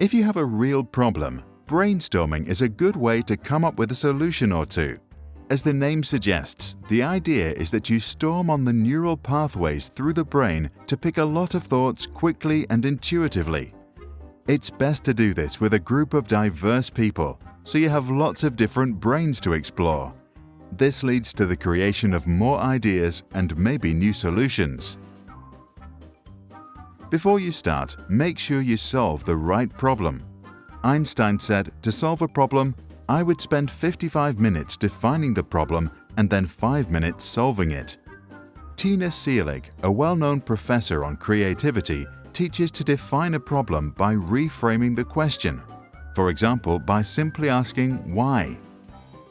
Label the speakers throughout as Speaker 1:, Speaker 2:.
Speaker 1: If you have a real problem, brainstorming is a good way to come up with a solution or two. As the name suggests, the idea is that you storm on the neural pathways through the brain to pick a lot of thoughts quickly and intuitively. It's best to do this with a group of diverse people, so you have lots of different brains to explore. This leads to the creation of more ideas and maybe new solutions. Before you start, make sure you solve the right problem. Einstein said, to solve a problem, I would spend 55 minutes defining the problem and then 5 minutes solving it. Tina Seelig, a well-known professor on creativity, teaches to define a problem by reframing the question. For example, by simply asking why.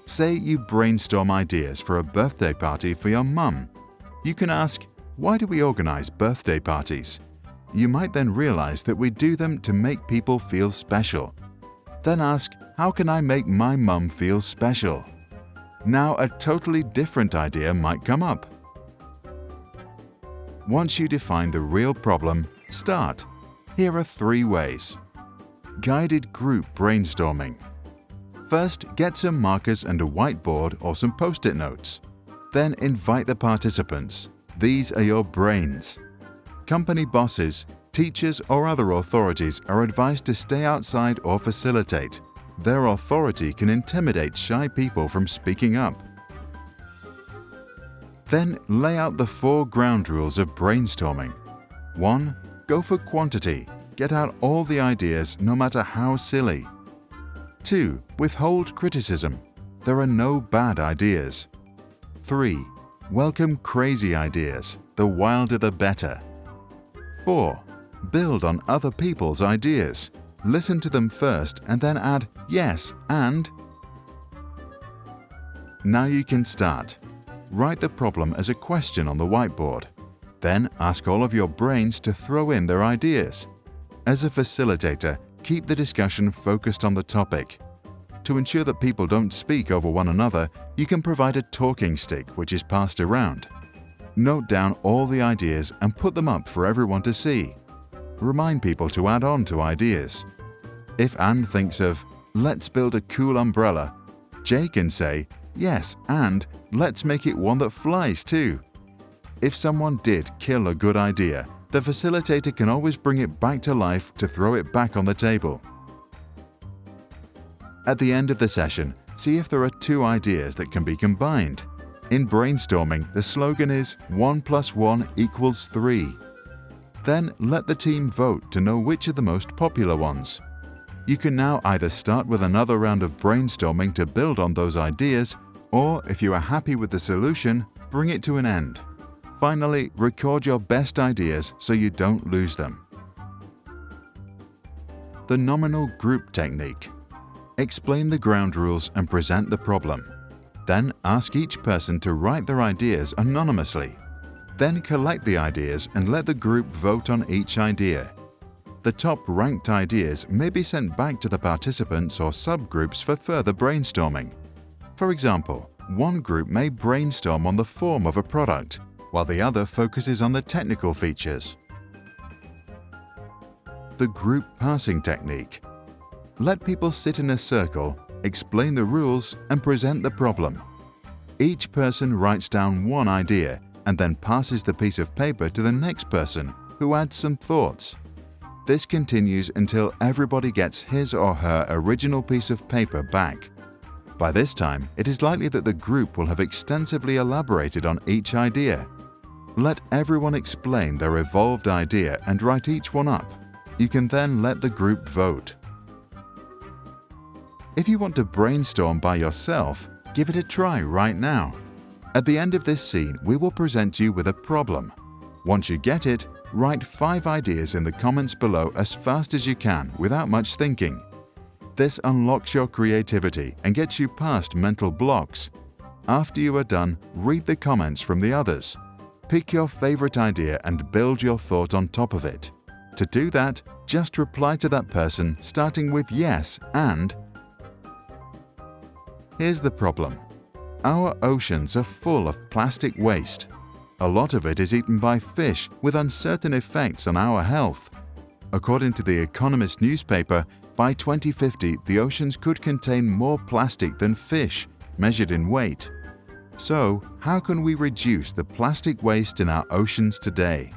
Speaker 1: Say you brainstorm ideas for a birthday party for your mum. You can ask, why do we organize birthday parties? You might then realize that we do them to make people feel special. Then ask, how can I make my mum feel special? Now a totally different idea might come up. Once you define the real problem, start. Here are three ways. Guided group brainstorming. First, get some markers and a whiteboard or some post-it notes. Then invite the participants. These are your brains. Company bosses, teachers or other authorities are advised to stay outside or facilitate. Their authority can intimidate shy people from speaking up. Then lay out the four ground rules of brainstorming. 1. Go for quantity. Get out all the ideas no matter how silly. 2. Withhold criticism. There are no bad ideas. 3. Welcome crazy ideas. The wilder the better. 4. Build on other people's ideas. Listen to them first and then add yes and. Now you can start. Write the problem as a question on the whiteboard. Then ask all of your brains to throw in their ideas. As a facilitator, keep the discussion focused on the topic. To ensure that people don't speak over one another, you can provide a talking stick which is passed around. Note down all the ideas and put them up for everyone to see. Remind people to add on to ideas. If Anne thinks of, let's build a cool umbrella, Jay can say, yes, and let's make it one that flies too. If someone did kill a good idea, the facilitator can always bring it back to life to throw it back on the table. At the end of the session, see if there are two ideas that can be combined. In brainstorming, the slogan is 1 plus 1 equals 3. Then let the team vote to know which are the most popular ones. You can now either start with another round of brainstorming to build on those ideas, or if you are happy with the solution, bring it to an end. Finally, record your best ideas so you don't lose them. The Nominal Group Technique Explain the ground rules and present the problem. Then ask each person to write their ideas anonymously. Then collect the ideas and let the group vote on each idea. The top ranked ideas may be sent back to the participants or subgroups for further brainstorming. For example, one group may brainstorm on the form of a product, while the other focuses on the technical features. The Group Passing Technique Let people sit in a circle explain the rules and present the problem. Each person writes down one idea and then passes the piece of paper to the next person who adds some thoughts. This continues until everybody gets his or her original piece of paper back. By this time, it is likely that the group will have extensively elaborated on each idea. Let everyone explain their evolved idea and write each one up. You can then let the group vote. If you want to brainstorm by yourself, give it a try right now. At the end of this scene, we will present you with a problem. Once you get it, write five ideas in the comments below as fast as you can without much thinking. This unlocks your creativity and gets you past mental blocks. After you are done, read the comments from the others. Pick your favorite idea and build your thought on top of it. To do that, just reply to that person starting with yes and Here's the problem. Our oceans are full of plastic waste. A lot of it is eaten by fish with uncertain effects on our health. According to The Economist newspaper, by 2050 the oceans could contain more plastic than fish, measured in weight. So, how can we reduce the plastic waste in our oceans today?